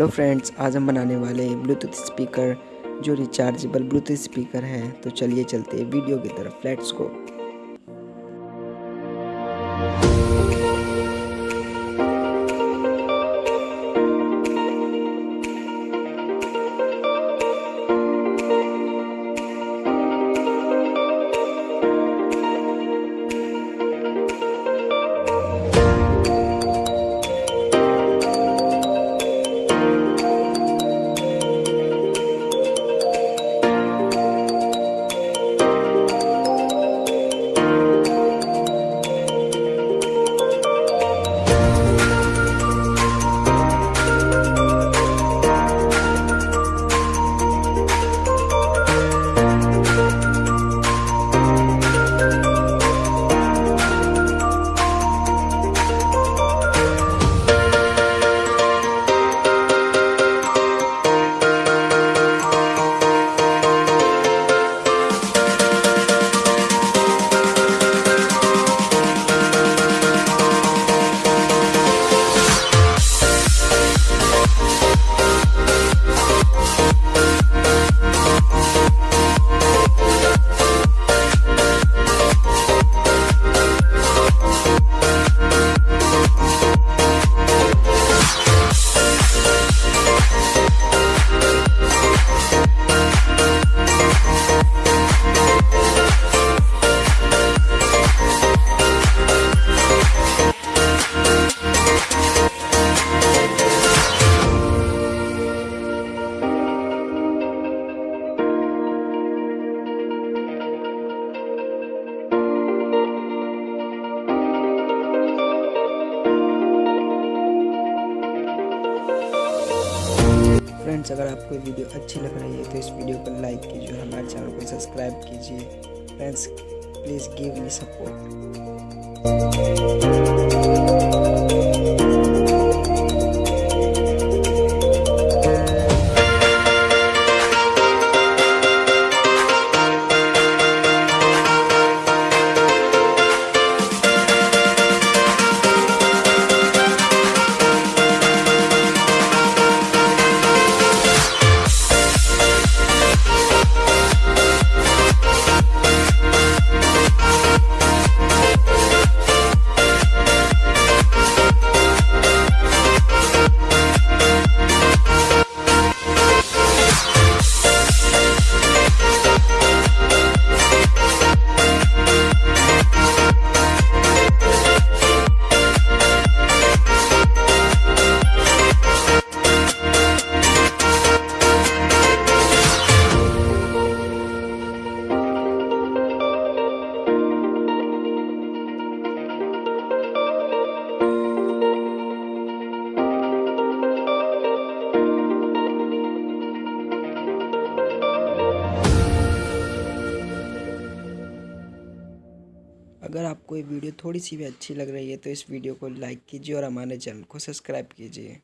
Hello friends आज हम बनाने वाले हैं ब्लूटूथ स्पीकर जो रिचार्जेबल ब्लूटूथ स्पीकर है। तो चलिए चलते हैं वीडियो की तरफ़। फ्लैट्स गो फ्रेंड्स, अगर आपको वीडियो अच्छी लग रही है तो इस वीडियो को लाइक कीजिए और हमारे चैनल को सब्सक्राइब कीजिए। Friends, please give me support. अगर आपको ये वीडियो थोड़ी सी भी अच्छी लग रही है तो इस वीडियो को लाइक कीजिए और हमारे चैनल को सब्सक्राइब कीजिए।